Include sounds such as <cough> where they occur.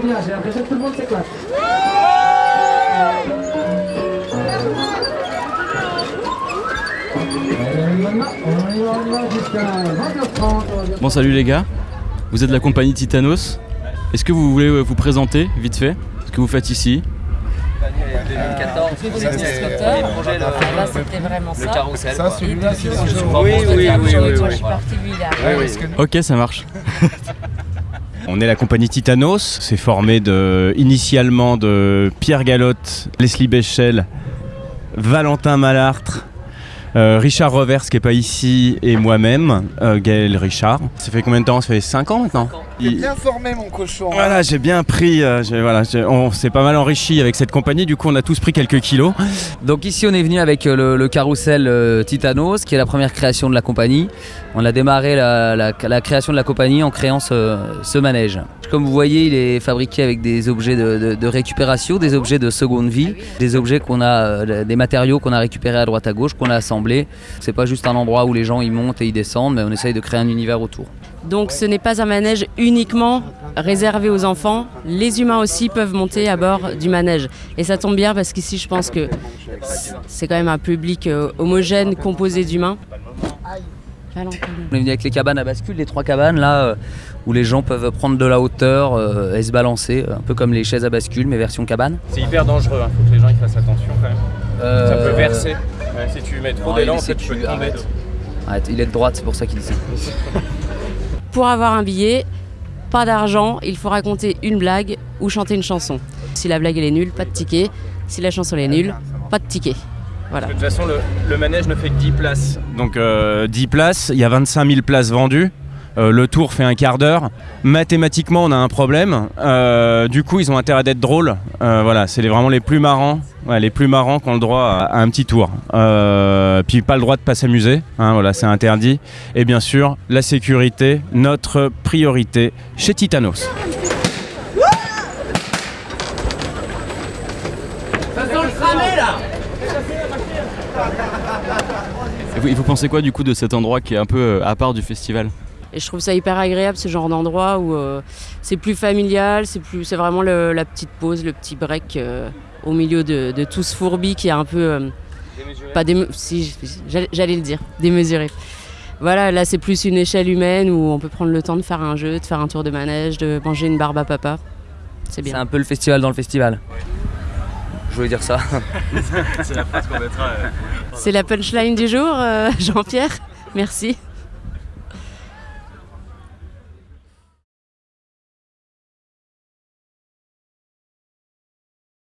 C'est bien, j'ai l'impression que tout le monde s'éclate. Bon salut les gars, vous êtes de la compagnie Titanos. Est-ce que vous voulez euh, vous présenter vite fait Ce que vous faites ici? 2014, Là, c'était vraiment ça. le carrousel. Ça, quoi. celui-là, c'est Je le crois Oui, qu'on se oui, dit, oui, je oui, suis Je suis parti, lui, il est arrivé. Ok ça marche. <laughs> On est la compagnie Titanos, c'est formé initialement de Pierre Galotte, Leslie Béchel, Valentin Malartre, euh, Richard Revers qui n'est pas ici et moi-même, euh, Gaël Richard. Ça fait combien de temps? Ça fait 5 ans maintenant? T'es bien formé, mon cochon. Voilà, j'ai bien pris, euh, voilà, on s'est pas mal enrichi avec cette compagnie, du coup on a tous pris quelques kilos. Donc ici on est venu avec euh, le, le carrousel euh, Titanos qui est la première création de la compagnie. On a démarré la, la- la création de la compagnie en créant ce, ce manège. Comme vous voyez il est fabriqué avec des objets de, de- de récupération, des objets de seconde vie, des objets qu'on a, euh, des matériaux qu'on a récupérés à droite à gauche, qu'on a assemblés. C'est pas juste un endroit où les gens y montent et y descendent mais on essaye de créer un univers autour. Donc ce n'est pas un manège uniquement réservé aux enfants. Les humains aussi peuvent monter à bord du manège. Et ça tombe bien parce qu'ici, je pense que c'est quand même un public euh, homogène composé d'humains. On est venu avec les cabanes à bascule, les trois cabanes là euh, où les gens peuvent prendre de la hauteur euh, et se balancer, un peu comme les chaises à bascule mais version cabane. C'est hyper dangereux, il faut que les gens y fassent attention quand même. Euh, Ça peut verser. si tu mets trop d'élan, en fait, tu peux tomber. arrête. Arrête, il est de droite, c'est pour ça qu'il dit ça. <laughs> Pour avoir un billet, pas d'argent, il faut raconter une blague ou chanter une chanson. Si la blague est nulle, pas de ticket. Si la chanson est nulle, pas de ticket. Voilà. De toute façon, le, manège ne fait que 10 places. Donc euh, 10 places, il y a 25 000 places vendues. Euh, le tour fait un quart d'heure. Mathématiquement, on a un problème. Euh, du coup, ils ont intérêt d'être drôles. Euh, voilà, c'est les- vraiment les plus marrants. Ouais, les plus marrants qui ont le droit à, à un petit tour. Euh, puis pas le droit de pas s'amuser. hein, voilà, c'est interdit. Et bien sûr, la sécurité, notre priorité chez Titanos. Et vous, et vous pensez quoi du coup de cet endroit qui est un peu à part du festival? Et je trouve ça hyper agréable ce genre d'endroit où euh, c'est plus familial, c'est plus, c'est vraiment le- la petite pause, le petit break euh, au milieu de, de tout ce fourbi qui est un peu euh, pas déme- si j'allais le dire, démesuré. Voilà, là c'est plus une échelle humaine où on peut prendre le temps de faire un jeu, de faire un tour de manège, de manger une barbe à papa. C'est C'est bien. un peu le festival dans le festival. Je voulais dire ça. <laughs> C'est la phrase qu'on mettra. C'est la punchline du jour, euh, <laughs> Jean-Pierre. Merci.